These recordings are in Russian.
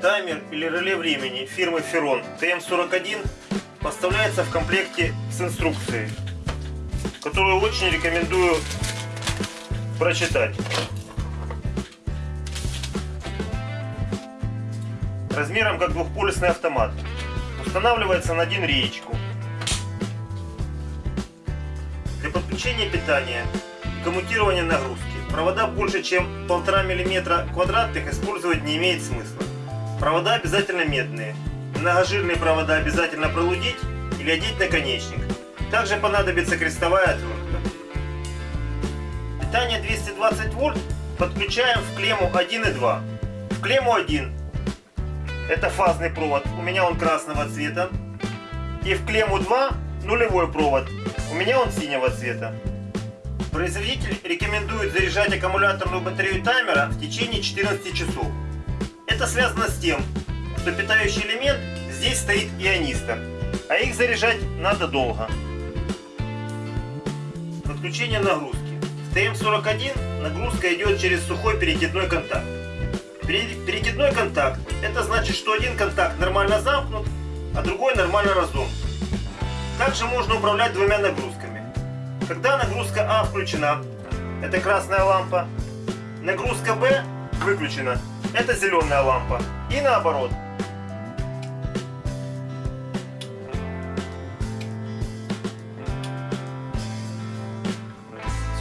Таймер или реле времени фирмы Ferron TM41 поставляется в комплекте с инструкцией, которую очень рекомендую прочитать. Размером как двухполюсный автомат. Устанавливается на один реечку. Для подключения питания и коммутирования нагрузки провода больше чем 1,5 мм квадратных использовать не имеет смысла. Провода обязательно медные. Многожирные провода обязательно пролудить или одеть наконечник. Также понадобится крестовая отвертка. Питание 220 вольт подключаем в клемму 1 и 2. В клемму 1 это фазный провод, у меня он красного цвета. И в клемму 2 нулевой провод, у меня он синего цвета. Производитель рекомендует заряжать аккумуляторную батарею таймера в течение 14 часов. Это связано с тем, что питающий элемент здесь стоит ионистор, а их заряжать надо долго. Подключение нагрузки. В ТМ-41 нагрузка идет через сухой перекидной контакт. Перекидной контакт – это значит, что один контакт нормально замкнут, а другой нормально разомкнут. Также можно управлять двумя нагрузками. Когда нагрузка А включена, это красная лампа, нагрузка Б выключена, это зеленая лампа. И наоборот.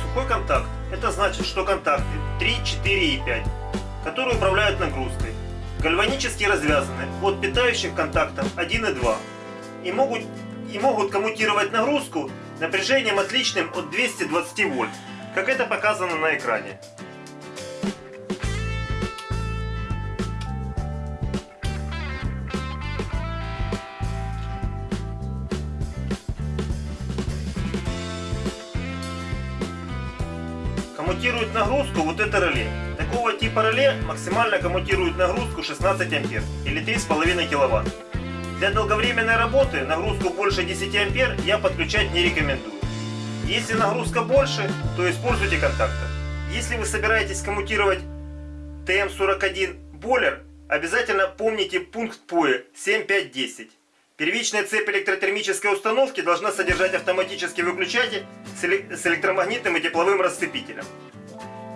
Сухой контакт. Это значит, что контакты 3, 4 и 5, которые управляют нагрузкой, гальванически развязаны от питающих контактов 1 и 2 и могут, и могут коммутировать нагрузку напряжением отличным от 220 вольт, как это показано на экране. Коммутирует нагрузку вот это реле. Такого типа реле максимально коммутирует нагрузку 16 ампер или 3,5 киловатт. Для долговременной работы нагрузку больше 10 ампер я подключать не рекомендую. Если нагрузка больше, то используйте контактор. Если вы собираетесь коммутировать ТМ41 бойлер, обязательно помните пункт ПОЭ 7510. Первичная цепь электротермической установки должна содержать автоматический выключатель с электромагнитным и тепловым расцепителем.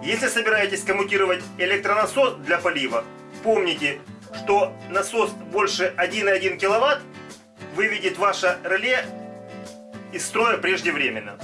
Если собираетесь коммутировать электронасос для полива, помните, что насос больше 1,1 кВт выведет ваше реле из строя преждевременно.